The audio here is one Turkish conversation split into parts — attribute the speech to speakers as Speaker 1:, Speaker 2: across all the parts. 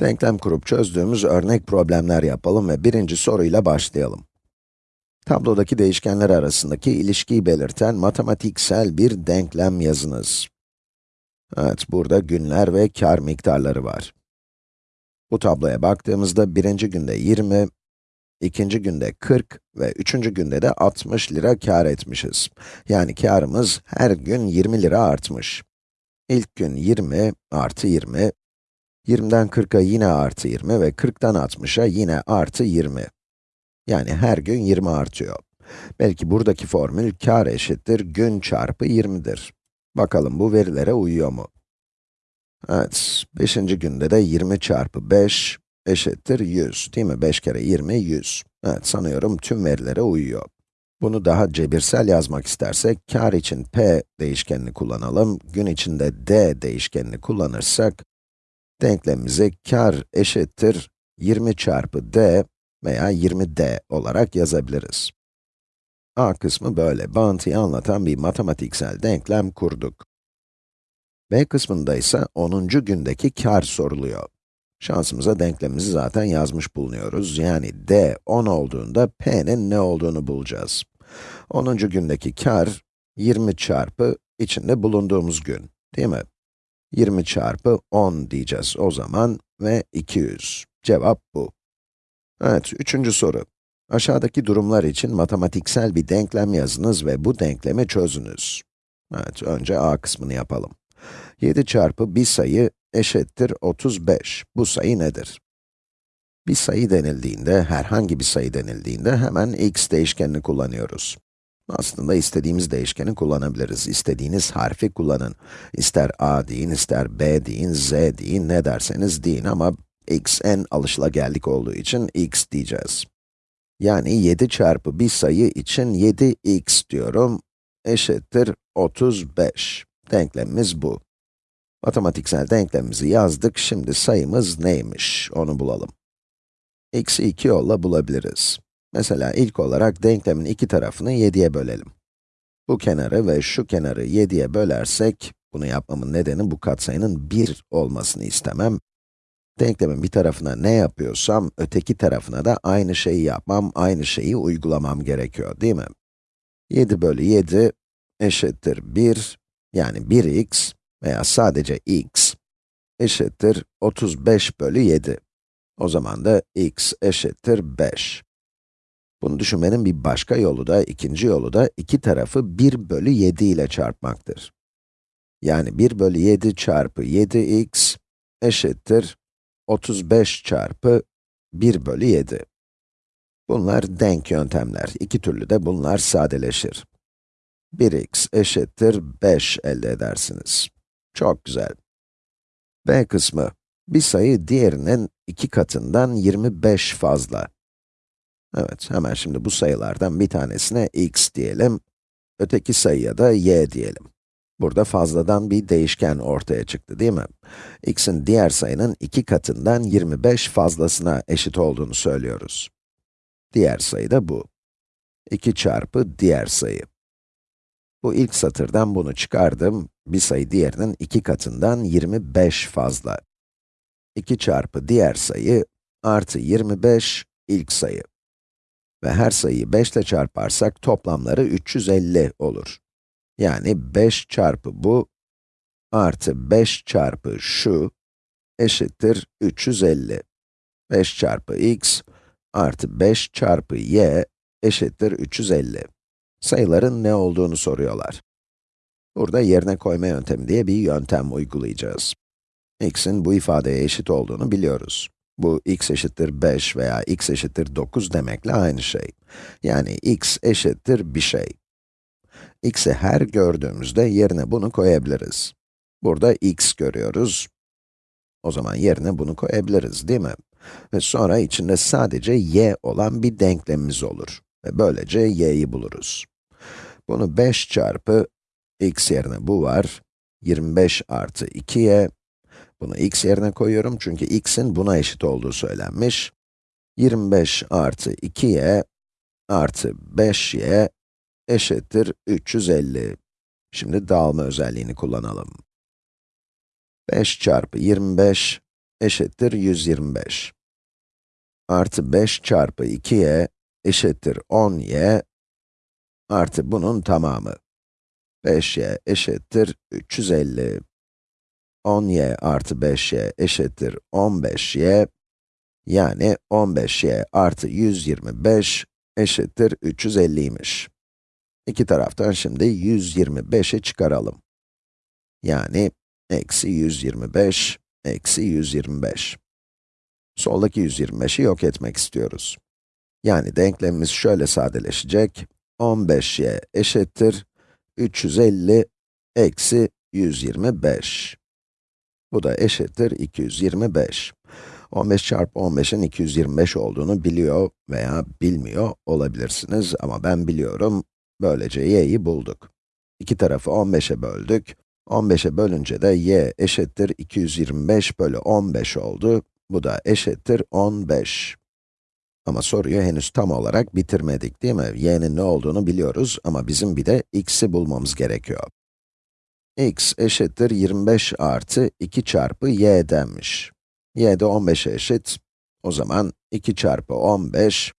Speaker 1: Denklem kurup çözdüğümüz örnek problemler yapalım ve birinci soruyla başlayalım. Tablodaki değişkenler arasındaki ilişkiyi belirten matematiksel bir denklem yazınız. Evet, burada günler ve kar miktarları var. Bu tabloya baktığımızda birinci günde 20, ikinci günde 40 ve üçüncü günde de 60 lira kar etmişiz. Yani karımız her gün 20 lira artmış. İlk gün 20 artı 20, 20'den 40'a yine artı 20 ve 40'tan 60'a yine artı 20. Yani her gün 20 artıyor. Belki buradaki formül kar eşittir gün çarpı 20'dir. Bakalım bu verilere uyuyor mu? Evet, 5. günde de 20 çarpı 5 eşittir 100, değil mi? 5 kere 20, 100. Evet, sanıyorum tüm verilere uyuyor. Bunu daha cebirsel yazmak istersek, kar için p değişkenini kullanalım, gün içinde d değişkenini kullanırsak, denklemimizi kar eşittir 20 çarpı d veya 20d olarak yazabiliriz. A kısmı böyle, bağıntıyı anlatan bir matematiksel denklem kurduk. B kısmında ise 10. gündeki kar soruluyor. Şansımıza denklemimizi zaten yazmış bulunuyoruz. Yani d 10 olduğunda p'nin ne olduğunu bulacağız. 10. gündeki kar 20 çarpı içinde bulunduğumuz gün, değil mi? 20 çarpı 10 diyeceğiz o zaman ve 200. Cevap bu. Evet, üçüncü soru. Aşağıdaki durumlar için matematiksel bir denklem yazınız ve bu denklemi çözünüz. Evet, önce a kısmını yapalım. 7 çarpı bir sayı eşittir 35. Bu sayı nedir? Bir sayı denildiğinde, herhangi bir sayı denildiğinde hemen x değişkenini kullanıyoruz. Aslında istediğimiz değişkeni kullanabiliriz. İstediğiniz harfi kullanın. İster a deyin, ister b deyin, z deyin, ne derseniz deyin ama x en alışılageldik olduğu için x diyeceğiz. Yani 7 çarpı bir sayı için 7x diyorum, eşittir 35. Denklemimiz bu. Matematiksel denklemimizi yazdık, şimdi sayımız neymiş, onu bulalım. x'i iki yolla bulabiliriz. Mesela ilk olarak denklemin iki tarafını 7'ye bölelim. Bu kenarı ve şu kenarı 7'ye bölersek, bunu yapmamın nedeni bu katsayının 1 olmasını istemem. Denklemin bir tarafına ne yapıyorsam, öteki tarafına da aynı şeyi yapmam, aynı şeyi uygulamam gerekiyor, değil mi? 7 bölü 7 eşittir 1, yani 1x veya sadece x eşittir 35 bölü 7. O zaman da x eşittir 5. Bunu düşünmenin bir başka yolu da, ikinci yolu da, iki tarafı 1 bölü 7 ile çarpmaktır. Yani 1 bölü 7 çarpı 7x eşittir 35 çarpı 1 bölü 7. Bunlar denk yöntemler. İki türlü de bunlar sadeleşir. 1x eşittir 5 elde edersiniz. Çok güzel. b kısmı, bir sayı diğerinin iki katından 25 fazla. Evet, hemen şimdi bu sayılardan bir tanesine x diyelim, öteki sayıya da y diyelim. Burada fazladan bir değişken ortaya çıktı, değil mi? x'in diğer sayının iki katından 25 fazlasına eşit olduğunu söylüyoruz. Diğer sayı da bu. 2 çarpı diğer sayı. Bu ilk satırdan bunu çıkardım. Bir sayı diğerinin iki katından 25 fazla. 2 çarpı diğer sayı artı 25 ilk sayı. Ve her sayıyı 5 ile çarparsak toplamları 350 olur. Yani 5 çarpı bu artı 5 çarpı şu eşittir 350. 5 çarpı x artı 5 çarpı y eşittir 350. Sayıların ne olduğunu soruyorlar. Burada yerine koyma yöntemi diye bir yöntem uygulayacağız. x'in bu ifadeye eşit olduğunu biliyoruz. Bu x eşittir 5 veya x eşittir 9 demekle aynı şey. Yani x eşittir bir şey. x'i her gördüğümüzde yerine bunu koyabiliriz. Burada x görüyoruz. O zaman yerine bunu koyabiliriz, değil mi? Ve sonra içinde sadece y olan bir denklemimiz olur. Ve böylece y'yi buluruz. Bunu 5 çarpı x yerine bu var. 25 artı 2y. Bunu x yerine koyuyorum çünkü x'in buna eşit olduğu söylenmiş. 25 artı 2y artı 5y eşittir 350. Şimdi dağılma özelliğini kullanalım. 5 çarpı 25 eşittir 125. Artı 5 çarpı 2y eşittir 10y artı bunun tamamı. 5y eşittir 350. 10y artı 5y eşittir 15y. Yani 15y artı 125 eşittir 350'ymiş. İki taraftan şimdi 125'i çıkaralım. Yani eksi 125, eksi 125. Soldaki 125'i yok etmek istiyoruz. Yani denklemimiz şöyle sadeleşecek. 15y eşittir 350 eksi 125. Bu da eşittir 225. 15 çarpı 15'in 225 olduğunu biliyor veya bilmiyor olabilirsiniz ama ben biliyorum. Böylece y'yi bulduk. İki tarafı 15'e böldük. 15'e bölünce de y eşittir 225 bölü 15 oldu. Bu da eşittir 15. Ama soruyu henüz tam olarak bitirmedik değil mi? y'nin ne olduğunu biliyoruz ama bizim bir de x'i bulmamız gerekiyor. X eşittir 25 artı 2 çarpı y denmiş. y de 15'e eşit. O zaman 2 çarpı 15,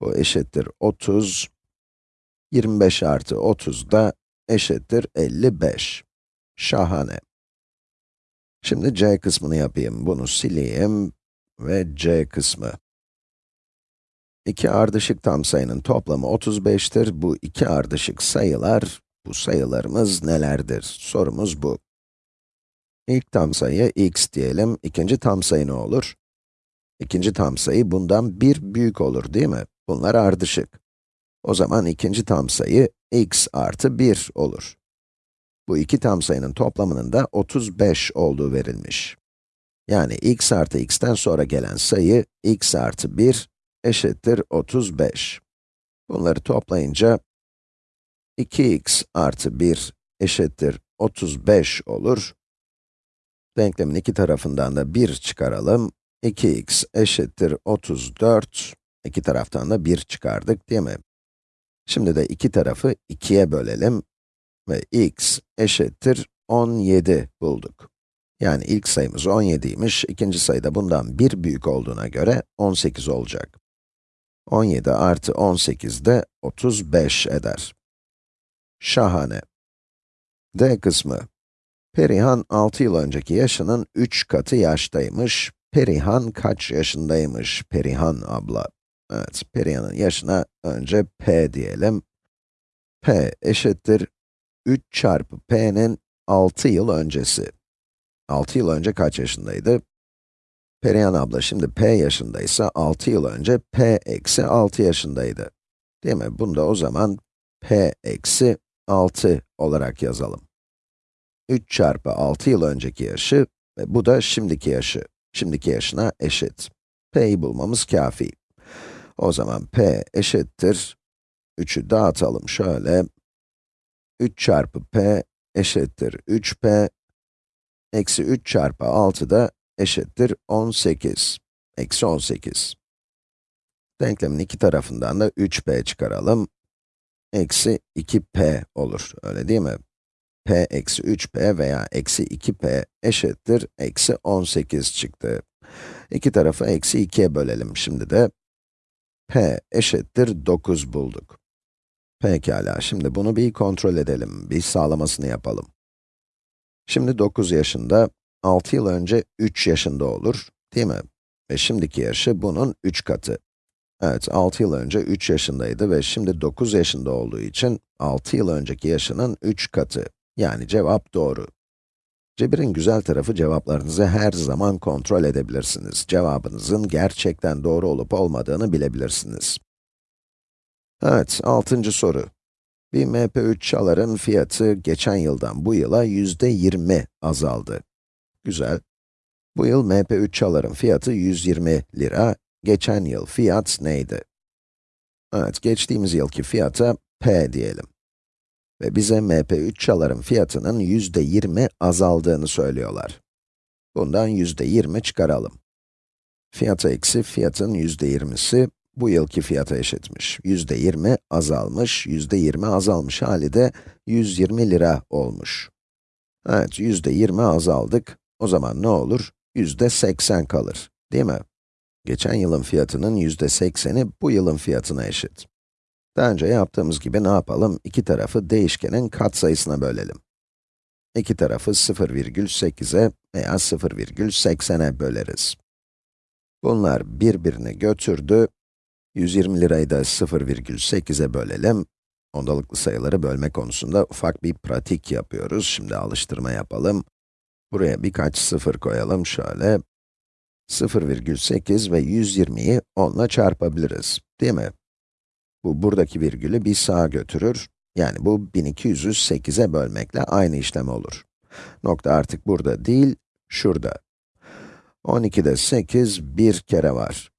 Speaker 1: bu eşittir 30. 25 artı 30 da eşittir 55. Şahane. Şimdi c kısmını yapayım. Bunu sileyim ve c kısmı. İki ardışık tam sayının toplamı 35'tir. Bu iki ardışık sayılar, bu sayılarımız nelerdir? Sorumuz bu. İlk tam sayı x diyelim, ikinci tam sayı ne olur? İkinci tam sayı bundan bir büyük olur değil mi? Bunlar ardışık. O zaman ikinci tam sayı x artı 1 olur. Bu iki tam sayının toplamının da 35 olduğu verilmiş. Yani x artı x'ten sonra gelen sayı x artı 1 eşittir 35. Bunları toplayınca 2x artı 1 eşittir 35 olur. Denklemin iki tarafından da 1 çıkaralım. 2x eşittir 34. İki taraftan da 1 çıkardık değil mi? Şimdi de iki tarafı 2'ye bölelim ve x eşittir 17 bulduk. Yani ilk sayımız 17'ymiş, ikinci sayı da bundan bir büyük olduğuna göre 18 olacak. 17 artı 18 de 35 eder. Şahane. D kısmı. Perihan 6 yıl önceki yaşının 3 katı yaştaymış. Perihan kaç yaşındaymış? Perihan abla. Evet, Perihan'ın yaşına önce p diyelim. p eşittir 3 çarpı p'nin 6 yıl öncesi. 6 yıl önce kaç yaşındaydı? Perihan abla şimdi p yaşındaysa 6 yıl önce p eksi 6 yaşındaydı. Değil mi? Bunu da o zaman p eksi 6 olarak yazalım. 3 çarpı 6 yıl önceki yaşı ve bu da şimdiki yaşı. Şimdiki yaşına eşit. p'yi bulmamız kafi. O zaman p eşittir. 3'ü dağıtalım şöyle. 3 çarpı p eşittir 3p. Eksi 3 çarpı 6 da eşittir 18. Eksi 18. Denklemin iki tarafından da 3p çıkaralım. Eksi 2p olur, öyle değil mi? p eksi 3p veya eksi 2p eşittir eksi 18 çıktı. İki tarafı eksi 2'ye bölelim şimdi de. p eşittir 9 bulduk. Pekala, şimdi bunu bir kontrol edelim, bir sağlamasını yapalım. Şimdi 9 yaşında, 6 yıl önce 3 yaşında olur, değil mi? Ve şimdiki yaşı bunun 3 katı. Evet, 6 yıl önce 3 yaşındaydı ve şimdi 9 yaşında olduğu için 6 yıl önceki yaşının 3 katı. Yani cevap doğru. Cebir'in güzel tarafı cevaplarınızı her zaman kontrol edebilirsiniz. Cevabınızın gerçekten doğru olup olmadığını bilebilirsiniz. Evet, altıncı soru. Bir MP3 çaların fiyatı geçen yıldan bu yıla yüzde 20 azaldı. Güzel. Bu yıl MP3 çaların fiyatı 120 lira. Geçen yıl fiyat neydi? Evet, geçtiğimiz yılki fiyata P diyelim. Ve bize MP3 çaların fiyatının yüzde 20 azaldığını söylüyorlar. Bundan yüzde 20 çıkaralım. Fiyata eksi fiyatın yüzde 20'si bu yılki fiyata eşitmiş. yüzde 20 azalmış, yüzde 20 azalmış hali de 120 lira olmuş. Evet, yüzde 20 azaldık. O zaman ne olur? yüzde 80 kalır, değil mi? Geçen yılın fiyatının yüzde 80'i bu yılın fiyatına eşit. Daha önce yaptığımız gibi ne yapalım? İki tarafı değişkenin katsayısına bölelim. İki tarafı 0,8'e veya 0,80'e böleriz. Bunlar birbirini götürdü. 120 lirayı da 0,8'e bölelim. Ondalıklı sayıları bölme konusunda ufak bir pratik yapıyoruz. Şimdi alıştırma yapalım. Buraya birkaç sıfır koyalım şöyle. 0,8 ve 120'yi 10 ile çarpabiliriz, değil mi? Bu buradaki virgülü bir sağa götürür. Yani bu 1200'ü 8'e bölmekle aynı işlem olur. Nokta artık burada değil, şurada. 12'de 8 bir kere var.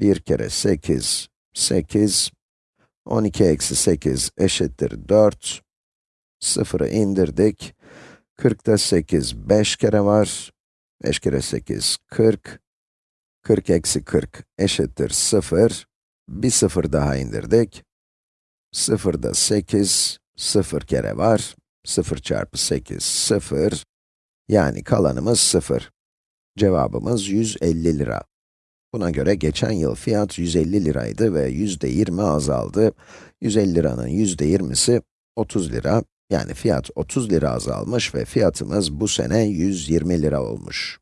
Speaker 1: 1 kere 8, 8. 12 eksi 8 eşittir 4. 0'ı indirdik. 40'da 8 5 kere var. 5 kere 8, 40. 40 eksi 40 eşittir 0. Bir 0 daha indirdik. 0'da 8, 0 kere var. 0 çarpı 8, 0. Yani kalanımız 0. Cevabımız 150 lira. Buna göre geçen yıl fiyat 150 liraydı ve yüzde 20 azaldı. 150 liranın yüzde 20'si 30 lira. Yani fiyat 30 lira azalmış ve fiyatımız bu sene 120 lira olmuş.